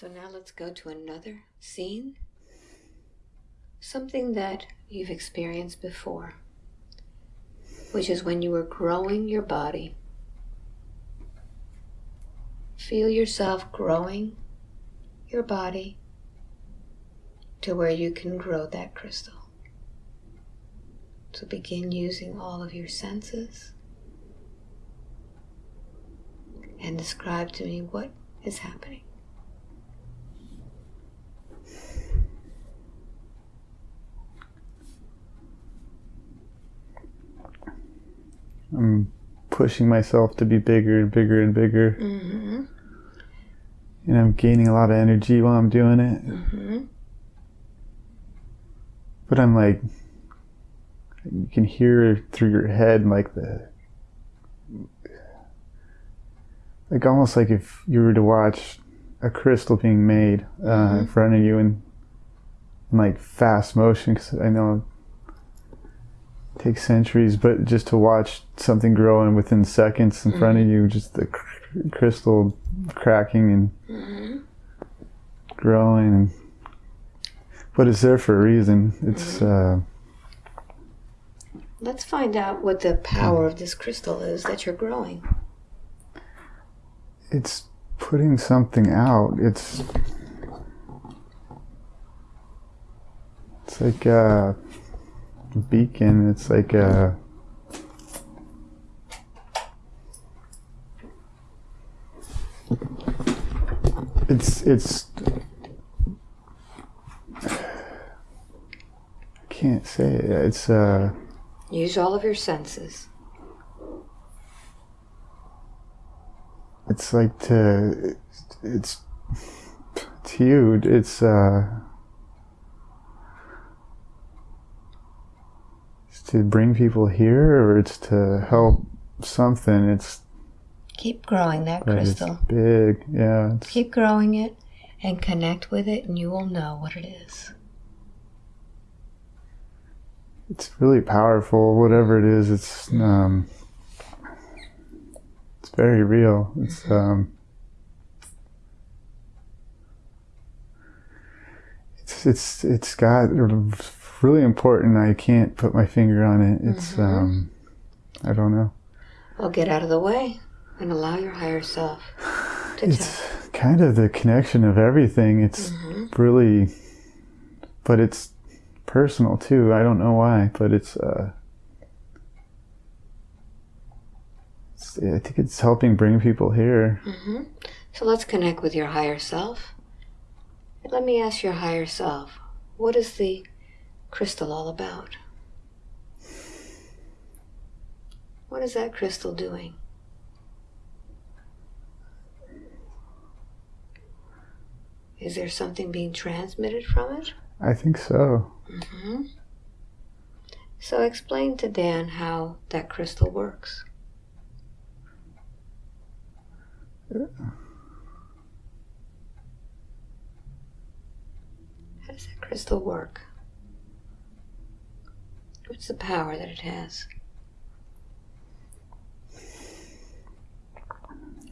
So now let's go to another scene. Something that you've experienced before, which is when you were growing your body. Feel yourself growing your body to where you can grow that crystal. So begin using all of your senses and describe to me what is happening. I'm pushing myself to be bigger and bigger and bigger. Mm-hmm. And I'm gaining a lot of energy while I'm doing it. Mm-hmm. But I'm like, you can hear through your head like the, like almost like if you were to watch a crystal being made uh, Mm-hmm. in front of you in, in like fast motion. Because I know takes centuries, but just to watch something growing within seconds in front of Mm-hmm. you, just the cr- crystal cracking and Mm-hmm. growing and but it's there for a reason it's Mm-hmm. uh Let's find out what the power of this crystal is that you're growing. it's putting something out it's it's like a beacon it's like a it's it's I can't say it. it's uh Use all of your senses. it's like to it's it's huge it's uh to bring people here or it's to help something? It's Keep growing that crystal. big. Yeah it's, Keep growing it and connect with it, and you will know what it is. it's really powerful. Whatever it is it's um it's very real. It's um it's it's it's got really important i can't put my finger on it it's Mhm. um i don't know Well, get out of the way and allow your higher self to tell. it's kind of the connection of everything it's Mhm. really but it's personal too i don't know why but it's uh it's, i think it's helping bring people here Mhm. So let's connect with your higher self. Let me ask your higher self, what is the crystal all about? What is that crystal doing? Is there something being transmitted from it? i think so Mm -hmm. So explain to Dan how that crystal works. How does that crystal work? What's the power that it has?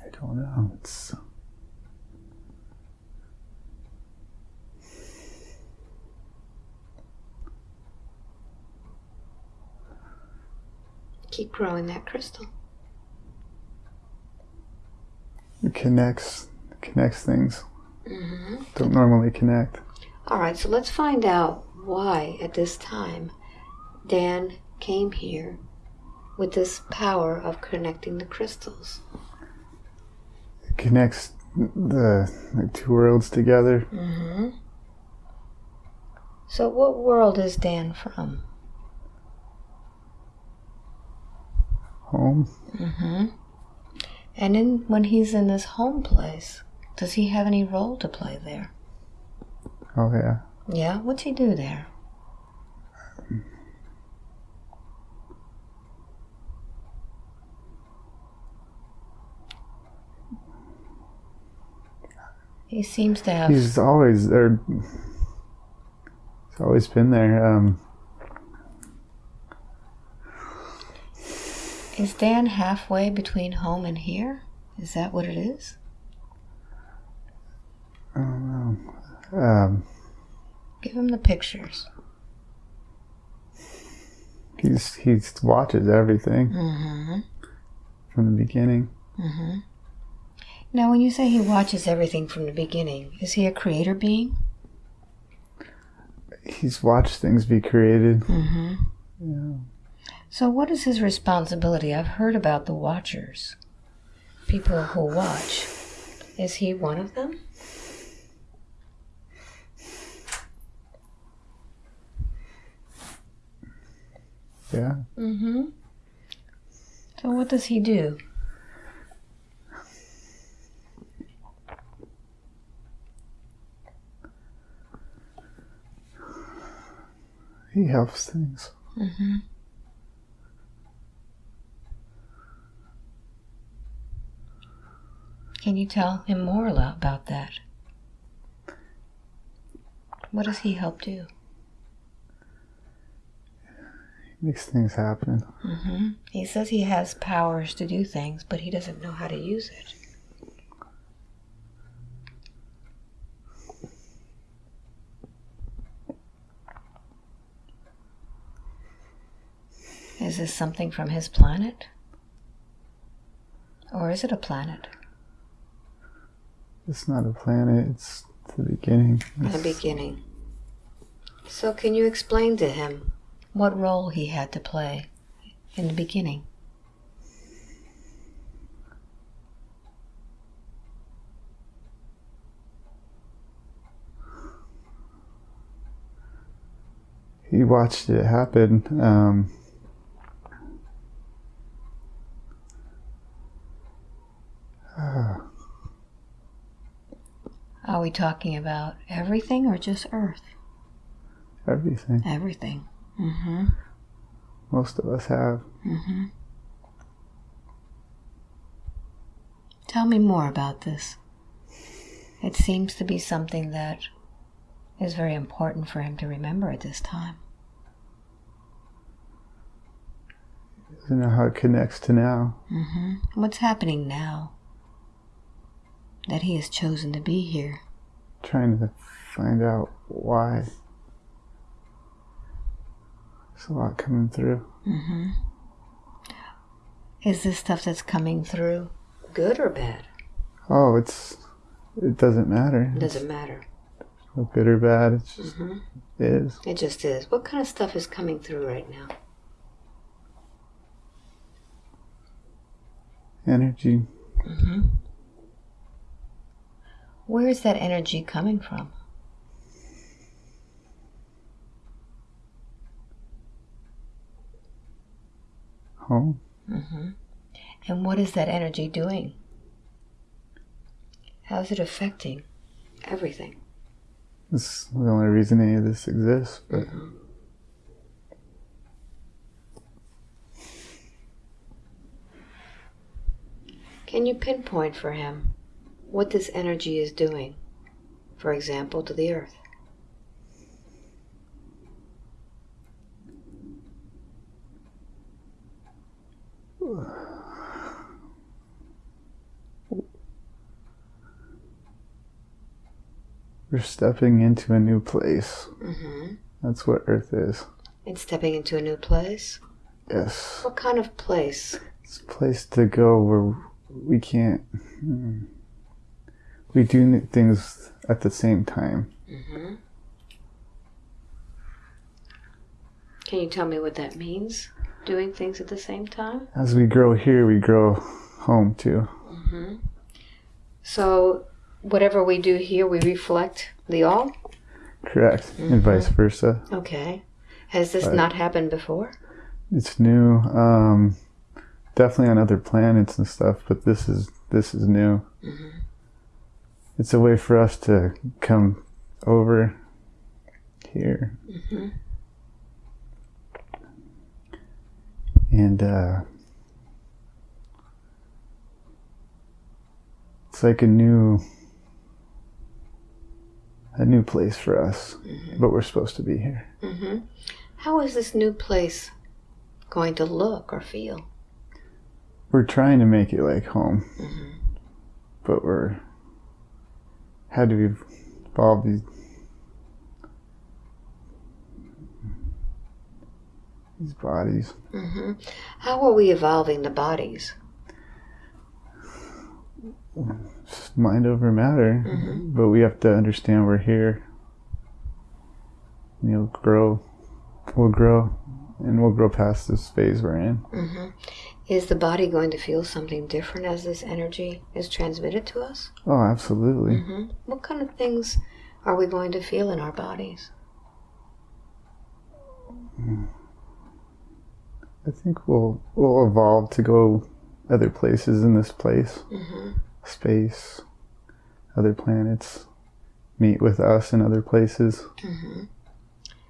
i don't know it's Keep growing that crystal. it connects connects things hmm don't normally connect All right, so let's find out why at this time Dan came here with this power of connecting the crystals. it connects the like two worlds together Mm-hmm. So, what world is Dan from? home Mm-hmm. And in when he's in this home place, does he have any role to play there? oh yeah Yeah, what's he do there? He seems to have. he's always there he's always been there um Is Dan halfway between home and here? Is that what it is? Um, Um, Give him the pictures. he's he watches everything Mm-hmm. from the beginning. Mm-hmm. Now, when you say he watches everything from the beginning, is he a creator being? He's watched things be created. Mm-hmm. Yeah. So, what is his responsibility? I've heard about the watchers, people who watch. Is he one of them? Yeah. Mm-hmm. So, what does he do? He helps things. Mm-hmm. Can you tell him more about that? What does he help do? He makes things happen. Mm-hmm. He says he has powers to do things, but he doesn't know how to use it. Is this something from his planet? Or is it a planet? It's not a planet. It's the beginning. In the beginning. So, can you explain to him what role he had to play in the beginning? He watched it happen. Um, Are we talking about everything or just Earth? everything. Everything. Mm-hmm. Most of us have. Mm-hmm. Tell me more about this. It seems to be something that is very important for him to remember at this time. Doesn't know how it connects to now. Mm-hmm. What's happening now that he has chosen to be here? Trying to find out why. There's a lot coming through. Mm-hmm. Is this stuff that's coming through good or bad? Oh, it's. It doesn't matter. It doesn't matter. No good or bad. It just Mm-hmm. is. It just is. What kind of stuff is coming through right now? Energy. Mm-hmm. Where is that energy coming from? Home. Mm-hmm. And what is that energy doing? How is it affecting everything? It's the only reason any of this exists. But Can you pinpoint for him what this energy is doing, for example, to the earth? we're stepping into a new place. Mm-hmm. That's what Earth is. And stepping into a new place? Yes. What kind of place? It's a place to go where we can't. hmm, We do things at the same time. Mm-hmm. Can you tell me what that means? Doing things at the same time? As we grow here, we grow home too. Mm-hmm. So, whatever we do here, we reflect the all? Correct. And vice versa. Okay. Has this Right. not happened before? It's new. Um, definitely on other planets and stuff, but this is this is new. Mhm. It's a way for us to come over here Mm-hmm. and uh, it's like a new a new place for us, but we're supposed to be here. Mm-hmm. How is this new place going to look or feel? We're trying to make it like home, Mm-hmm. but we're how do we evolve these these bodies? Mm -hmm. How are we evolving the bodies? Mind over matter, mm -hmm. but we have to understand we're here. You'll grow, we'll grow, and we'll grow past this phase we're in. Mm -hmm. Is the body going to feel something different as this energy is transmitted to us? Oh, absolutely. hmm What kind of things are we going to feel in our bodies? I think we'll we'll evolve to go other places in this place, hmm space, other planets, meet with us in other places. hmm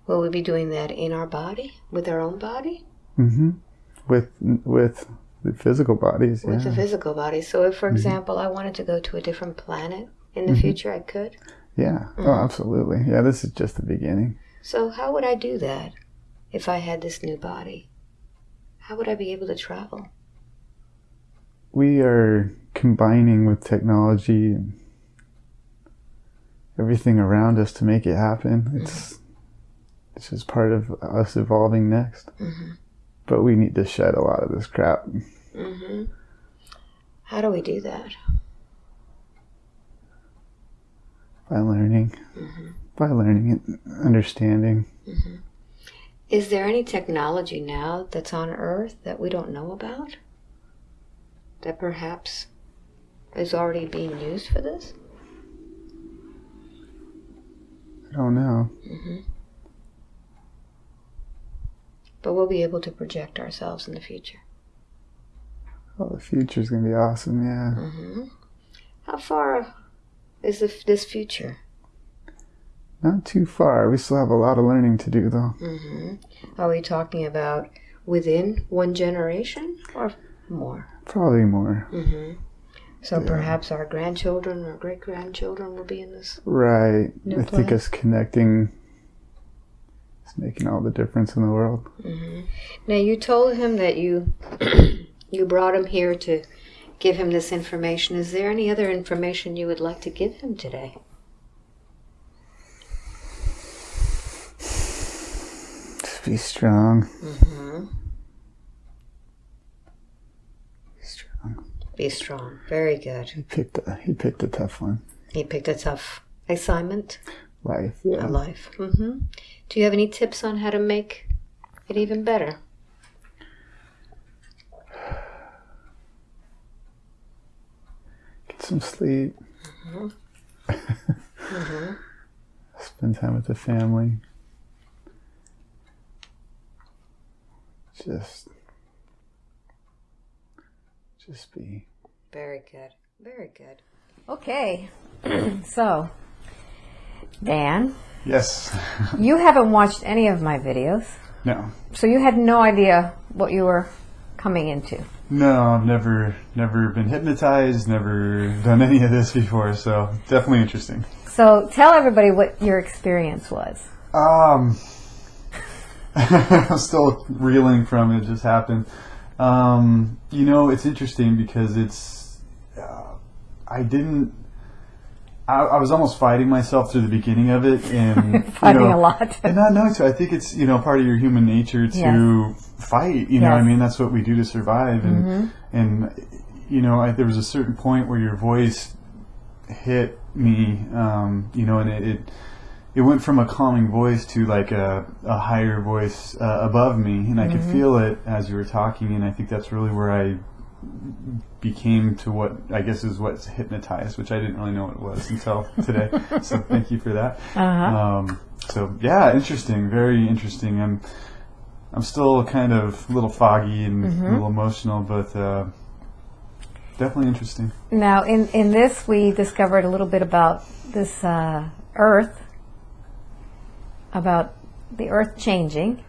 Will we be doing that in our body, with our own body, hmm With with the physical bodies, with the physical body? So, if, for mm-hmm. example, I wanted to go to a different planet in the mm-hmm. future, I could. yeah. Oh, Mhm. absolutely. Yeah, this is just the beginning. So, how would I do that if I had this new body? How would I be able to travel? We are combining with technology and everything around us to make it happen. It's mm-hmm. it's just part of us evolving next. But we need to shed a lot of this crap. hmm How do we do that? by learning, hmm by learning and understanding. hmm Is there any technology now that's on Earth that we don't know about? That perhaps is already being used for this? I don't know. But we'll be able to project ourselves in the future. Oh, the future is gonna be awesome. Yeah. hmm How far is this future? Not too far. We still have a lot of learning to do, though. hmm Are we talking about within one generation or more? Probably more. hmm So Yeah. perhaps our grandchildren or great grandchildren will be in this. Right. I think us connecting is making all the difference in the world. hmm Now you told him that you you brought him here to give him this information. Is there any other information you would like to give him today? Just be strong. hmm Be strong. Be strong. Very good. He picked a he picked a tough one. He picked a tough assignment, Life. a Yeah. life. hmm Do you have any tips on how to make it even better? Get some sleep. hmm Spend time with the family. Just just be. Very good. Very good. Okay, so Dan, Yes. you haven't watched any of my videos, no. so you had no idea what you were coming into. No, I've never never been hypnotized, never done any of this before, so definitely interesting. So tell everybody what your experience was. Um I'm still reeling from it just happened. Um, you know, it's interesting because it's uh, I didn't I, I was almost fighting myself through the beginning of it and you Fighting know, a lot. and not knowing to, I think it's you know part of your human nature to fight. You know, I mean that's what we do to survive. And Mhm. and you know, I, there was a certain point where your voice hit me. Um, you know, and it, it it went from a calming voice to like a, a higher voice uh, above me, and I could feel it as you were talking. And I think that's really where I became to what I guess is what's hypnotized, which I didn't really know what it was until today. so thank you for that. Uh-huh. Um, so yeah, interesting, very interesting. I'm I'm still kind of a little foggy and a little emotional, but uh, definitely interesting. Now, in, in this, we discovered a little bit about this uh, Earth, about the Earth changing.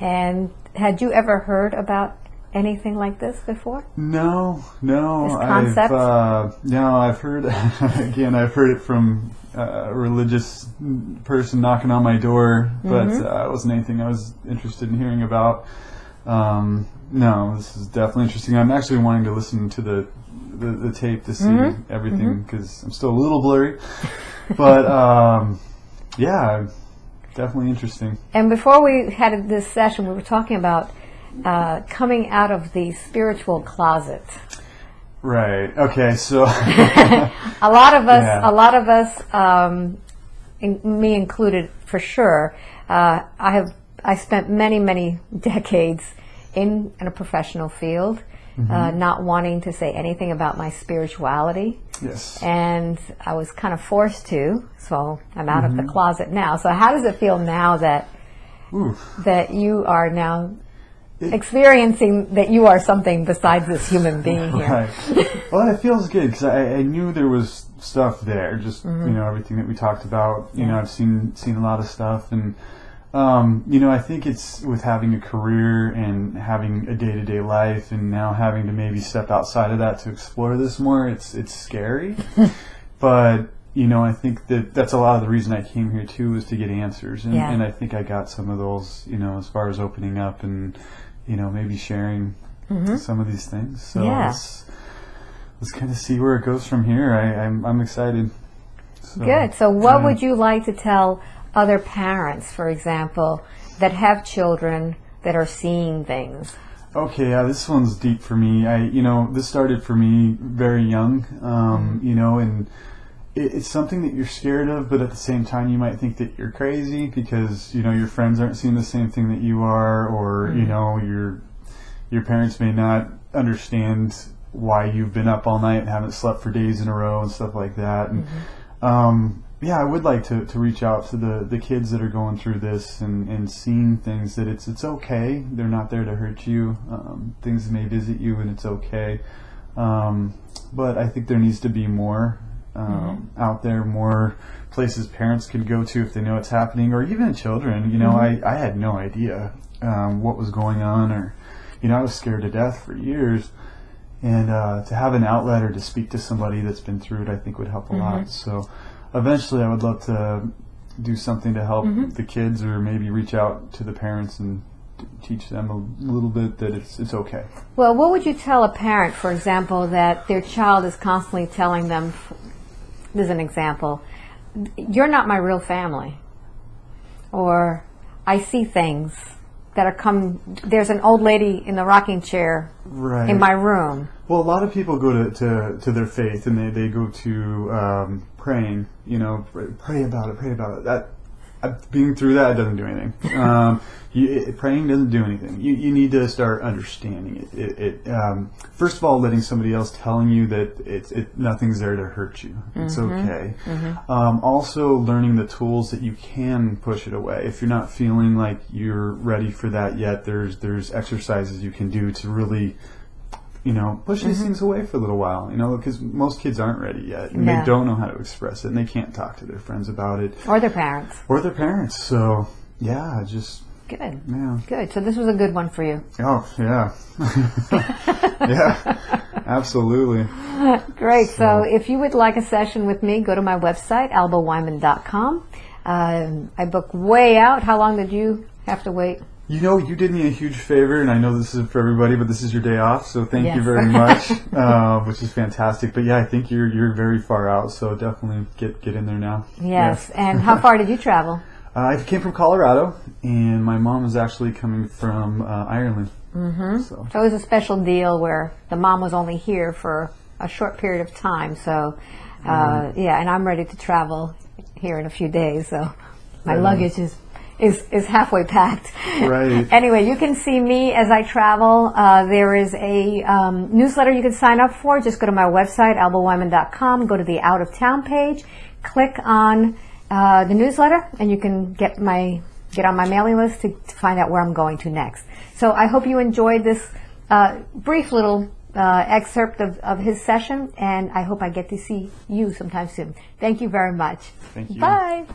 And had you ever heard about anything like this before? No, no, This I've concept? uh, no, I've heard again. I've heard it from uh, a religious person knocking on my door, but Mm-hmm. uh, it wasn't anything I was interested in hearing about. Um, no, this is definitely interesting. I'm actually wanting to listen to the the, the tape to see Mm-hmm. everything because I'm still a little blurry. but um, yeah, definitely interesting. And before we had this session, we were talking about uh, coming out of the spiritual closet. Right. Okay. So. A lot of us, Yeah. a lot of us, um, in, me included, for sure. Uh, I have I spent many many decades in, in a professional field, uh, not wanting to say anything about my spirituality, yes. and I was kind of forced to. So I'm out of the closet now. So how does it feel now that Ooh. that you are now experiencing that you are something besides this human being here? Right. well, it feels good because I, I knew there was stuff there. Just Mm-hmm. you know everything that we talked about. You know, I've seen seen a lot of stuff, and um, you know, I think it's with having a career and having a day to day life, and now having to maybe step outside of that to explore this more. It's it's scary, but. You know, I think that that's a lot of the reason I came here too, was to get answers, and, Yeah. and I think I got some of those. You know, as far as opening up and, you know, maybe sharing some of these things. So Mm-hmm. Yeah. let's, let's kind of see where it goes from here. I, I'm, I'm excited. So, Good. So, what yeah. would you like to tell other parents, for example, that have children that are seeing things? Okay, yeah, this one's deep for me. I, you know, this started for me very young. Um, You know, and it's something that you're scared of, but at the same time, you might think that you're crazy because you know your friends aren't seeing the same thing that you are, or you know your your parents may not understand why you've been up all night and haven't slept for days in a row and stuff like that. And um, yeah, I would like to, to reach out to the, the kids that are going through this and, and seeing things that it's it's okay. They're not there to hurt you. Um, things may visit you and it's okay. Um, but I think there needs to be more um, out there, more places parents could go to if they know it's happening, or even children. You know, I, I had no idea um, what was going on, or you know, I was scared to death for years. And uh, to have an outlet or to speak to somebody that's been through it, I think would help a lot. So eventually, I would love to do something to help the kids, or maybe reach out to the parents and teach them a little bit that it's it's okay. Well, what would you tell a parent, for example, that their child is constantly telling them, is an example, you're not my real family, or I see things that are come. There's an old lady in the rocking chair Right. in my room. Well, a lot of people go to, to, to their faith and they, they go to um, praying, you know, pray, pray about it, pray about it. That being through that doesn't do anything. Um, you, it, praying doesn't do anything. You, you need to start understanding it. It, it um, first of all, letting somebody else telling you that it's it, nothing's there to hurt you. It's okay. Um, also, learning the tools that you can push it away. If you're not feeling like you're ready for that yet, there's there's exercises you can do to really you know, push these things away for a little while, you know, because most kids aren't ready yet and No. they don't know how to express it and they can't talk to their friends about it Or their parents. or their parents. So, yeah, just, Good. yeah. Good. So this was a good one for you. Oh, yeah. yeah, absolutely. Great. So, if you would like a session with me, go to my website, albaweinman.com. Um, I book way out. How long did you have to wait? You know, you did me a huge favor, and I know this is for everybody, but this is your day off, so thank you very much, uh, which is fantastic. But yeah, I think you're you're very far out, so definitely get get in there now. Yes. And how far did you travel? Uh, I came from Colorado, and my mom is actually coming from uh, Ireland. Mm-hmm. So So it was a special deal where the mom was only here for a short period of time. So, uh, yeah, and I'm ready to travel here in a few days. So my luggage is, is, is halfway packed. Right. anyway, you can see me as I travel. Uh, there is a um, newsletter you can sign up for. Just go to my website, albaweinman.com, go to the out of town page, click on uh, the newsletter, and you can get my get on my mailing list to, to find out where I'm going to next. So I hope you enjoyed this uh, brief little uh, excerpt of, of his session, and I hope I get to see you sometime soon. Thank you very much. Thank you. Bye.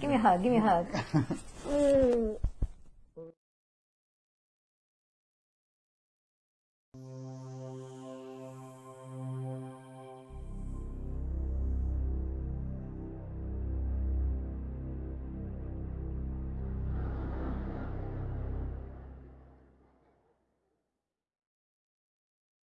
Give me a hug. Give me a hug.